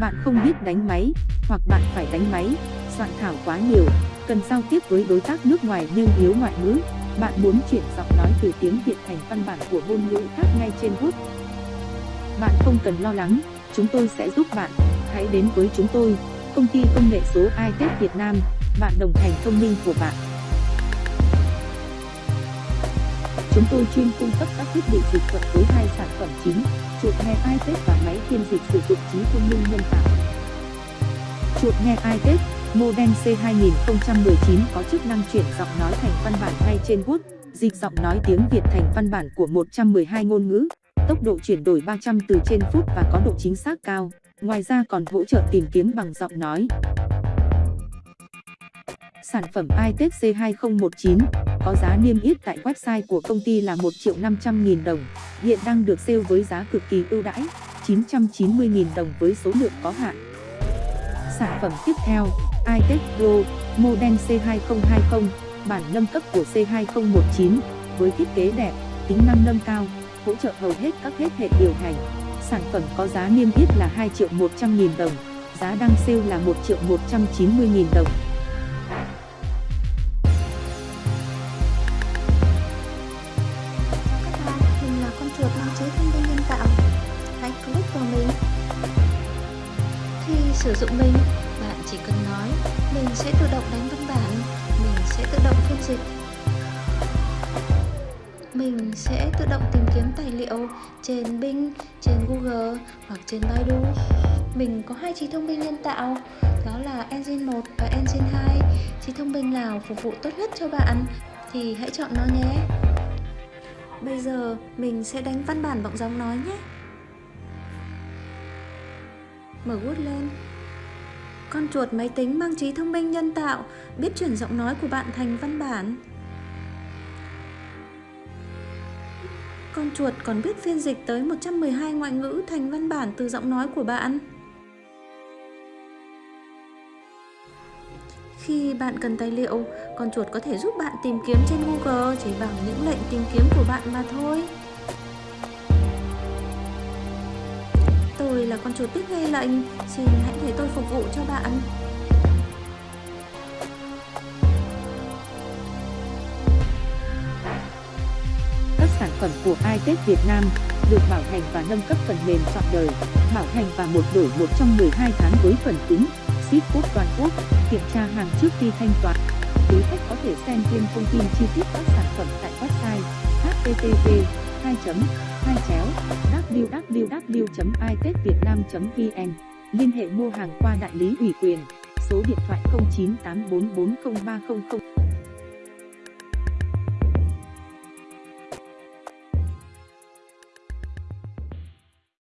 Bạn không biết đánh máy, hoặc bạn phải đánh máy, soạn thảo quá nhiều, cần giao tiếp với đối tác nước ngoài nhưng yếu ngoại ngữ. Bạn muốn chuyển giọng nói từ tiếng Việt thành văn bản của ngôn ngữ khác ngay trên web. Bạn không cần lo lắng, chúng tôi sẽ giúp bạn. Hãy đến với chúng tôi, công ty công nghệ số iTech Việt Nam, bạn đồng hành thông minh của bạn. Chúng tôi chuyên cung cấp các thiết bị dịch thuật với hai sản phẩm chính, chuột nghe ipad và máy phiên dịch sử dụng trí thông minh nhân tạo. Chuột nghe ipad Model C2019 có chức năng chuyển giọng nói thành văn bản ngay trên Word, dịch giọng nói tiếng Việt thành văn bản của 112 ngôn ngữ, tốc độ chuyển đổi 300 từ trên phút và có độ chính xác cao. Ngoài ra còn hỗ trợ tìm kiếm bằng giọng nói. Sản phẩm iTech C2019 có giá niêm yết tại website của công ty là 1 triệu 500 nghìn đồng, hiện đang được sale với giá cực kỳ ưu đãi, 990 nghìn đồng với số lượng có hạn. Sản phẩm tiếp theo, iTech Pro, model C2020, bản nâng cấp của C2019, với thiết kế đẹp, tính năng nâng cao, hỗ trợ hầu hết các hết hệ điều hành. Sản phẩm có giá niêm yết là 2 triệu 100 nghìn đồng, giá đang sale là 1 triệu 190 nghìn đồng. Sử dụng mình, bạn chỉ cần nói, mình sẽ tự động đánh văn bản, mình sẽ tự động phiên dịch. Mình sẽ tự động tìm kiếm tài liệu trên Bing, trên Google hoặc trên Baidu. Mình có hai trí thông minh nhân tạo, đó là Engine 1 và Engine 2. Trí thông minh nào phục vụ tốt nhất cho bạn thì hãy chọn nó nhé. Bây giờ mình sẽ đánh văn bản bằng giọng nói nhé. Mở Word lên. Con chuột máy tính mang trí thông minh nhân tạo biết chuyển giọng nói của bạn thành văn bản. Con chuột còn biết phiên dịch tới 112 ngoại ngữ thành văn bản từ giọng nói của bạn. Khi bạn cần tài liệu, con chuột có thể giúp bạn tìm kiếm trên Google chỉ bằng những lệnh tìm kiếm của bạn mà thôi. Là con chuột biết nghe lệnh, xin hãy để tôi phục vụ cho bạn. Các sản phẩm của iTech Việt Nam được bảo hành và nâng cấp phần mềm trọn đời, bảo hành và một đổi một trong 12 tháng với phần cứng, ship quốc toàn quốc, kiểm tra hàng trước khi thanh toán. Quý khách có thể xem thêm thông tin chi tiết các sản phẩm tại website http 2 2 chéo www.itetvietnam.vn Liên hệ mua hàng qua đại lý ủy quyền, số điện thoại 0984403000